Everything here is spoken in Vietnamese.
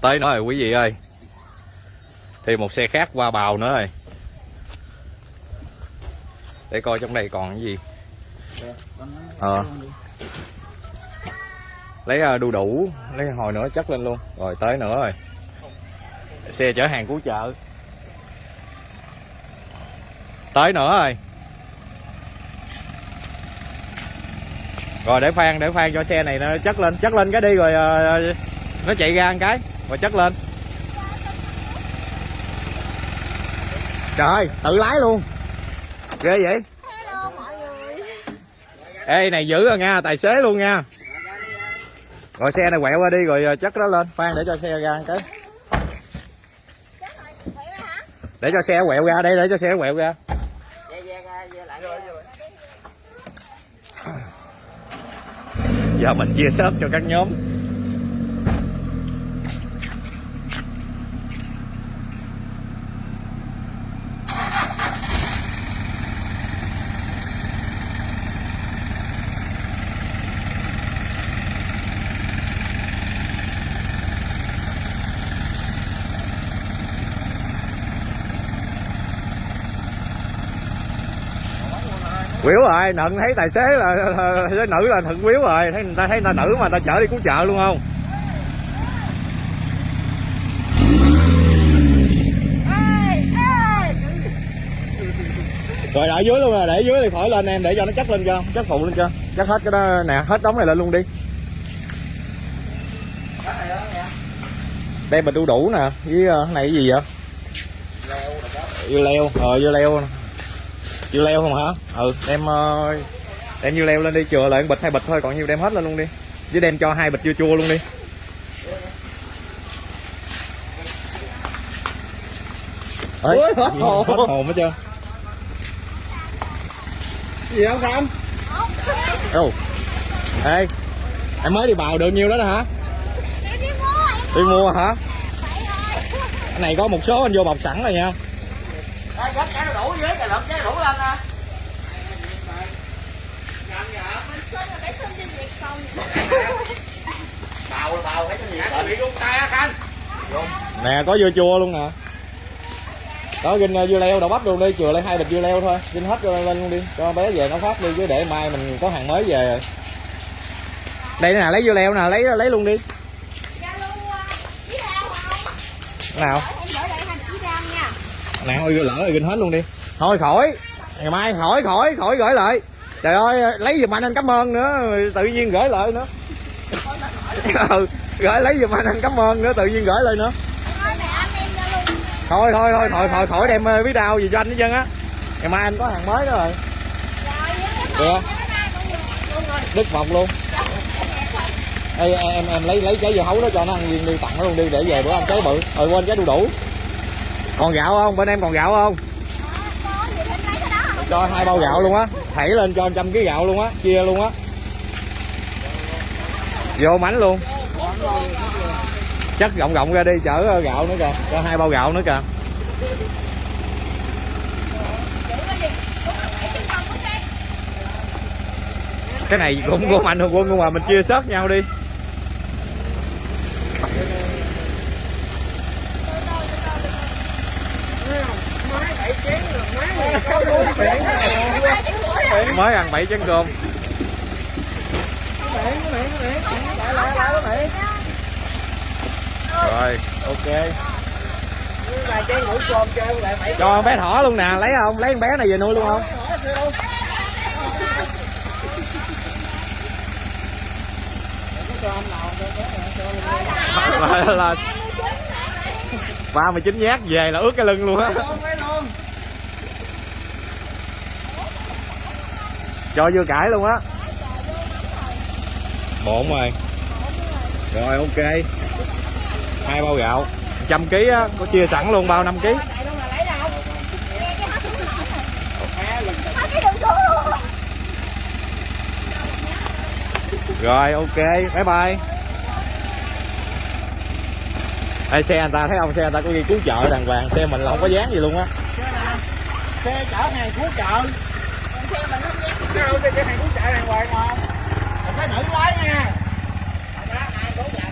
tới nữa rồi, quý vị ơi. Thì một xe khác qua bào nữa rồi. Để coi trong đây còn cái gì. Ờ. Lấy à, đu đủ, lấy hồi nữa chất lên luôn. Rồi, tới nữa rồi. Xe chở hàng cứu chợ tới nữa rồi. Rồi, để phan để phan cho xe này nó chất lên chất lên cái đi rồi à, à, nó chạy ra một cái rồi chất lên. Trời ơi, tự lái luôn. Ghê vậy? Hello ê này dữ rồi nha tài xế luôn nha. Rồi xe này quẹo qua đi rồi ờ, chất nó lên. Khoan để cho xe ra cái. Để cho xe quẹo ra đây để cho xe quẹo ra. Giờ mình chia sớt cho các nhóm quýu rồi nận thấy tài xế là tài xế nữ là thận quýu rồi. Thấy người ta, thấy người ta nữ mà người ta chở đi cứu trợ luôn không? Rồi, để dưới luôn rồi để dưới thì khỏi lên em, để cho nó chắc lên cho, chắc phụ lên cho. Chắc hết cái đó, nè, hết đống này lên luôn đi. Đây mình đu đủ nè, với ờ, cái này cái gì vậy? Dưa leo ờ dưa leo dưa leo không hả ừ đem ờ, đem dưa leo lên đi chừa lại bịch hai bịch thôi còn nhiêu đem hết lên luôn đi với đem cho hai bịch dưa chua luôn đi Ê, Ôi, gì, hết hồn. hết hồn hết chưa gì không Khanh Ồ. Ê. Em mới đi bào được nhiêu đó đó hả? Em đi mua, em Đi mua hả? Cái này có một số anh vô bọc sẵn rồi nha. Đây, gấp cái đủ dưới, cái lượm cái đủ lên nè Bào bào, cái gì Anh bị rung tay á Khanh Nè có dưa chua luôn nè. Đó ginh dưa leo đậu bắp luôn đi, chừa lại hai bịch dưa leo thôi. Ginh hết cho lên luôn đi, cho bé về nó phát đi chứ để mai mình có hàng mới về rồi. Đây nè, lấy dưa leo nè, lấy lấy luôn đi. Không? Cái nào? Nè thôi lỡ rồi hết luôn đi. Thôi khỏi. Ngày mai khỏi khỏi khỏi gửi lại. Trời ơi, lấy giùm anh anh cảm ơn nữa, tự nhiên gửi lại nữa. ừ, gửi lấy giùm anh anh cảm ơn nữa, tự nhiên gửi lại nữa. Thôi thôi thôi thôi thôi khỏi đem ờ, bí đao gì cho anh hết trơn á ngày mai anh có hàng mới đó rồi Được. đứt vòng luôn Ê, em em lấy lấy trái dưa hấu đó cho nó ăn viên đi tặng nó luôn đi để về bữa ăn trái bự ừ quên trái đu đủ còn gạo không? Bên em còn gạo không? Có cái đó cho hai bao gạo luôn á. Thảy lên cho trăm ký gạo luôn á. Chia luôn á. Vô mánh luôn. Chất gọng gọng ra đi, chở gạo nữa kìa. Cho hai bao gạo nữa kìa. Cái này cũng của mạnh thường quân nhưng mà mình chia sớt nhau đi Máy bảy chén rồi, máy này có luôn miệng Miệng, mới ăn bảy chén cơm. Rồi. Ok. Cho con bé thỏ luôn nè. Lấy không? Lấy con bé này về nuôi luôn không? Ba mươi chín nhát về là ướt cái lưng luôn á Cơm lấy luôn cho dưa cải luôn á. Bộn rồi. Rồi ok. Hai bao gạo. Trăm ký á có chia sẵn luôn bao 5 ký. Rồi ok. Bye bye. Ê, xe người ta thấy ông xe người ta có ghi cứu trợ đàng hoàng xe mình là không có dán gì luôn á. Xe chở hàng cứu trợ. Còn xe mình không dám cái hàng cũng chạy đàng hoàng mà. Mình phải nữ lái nha. Đó, ai cũng vậy.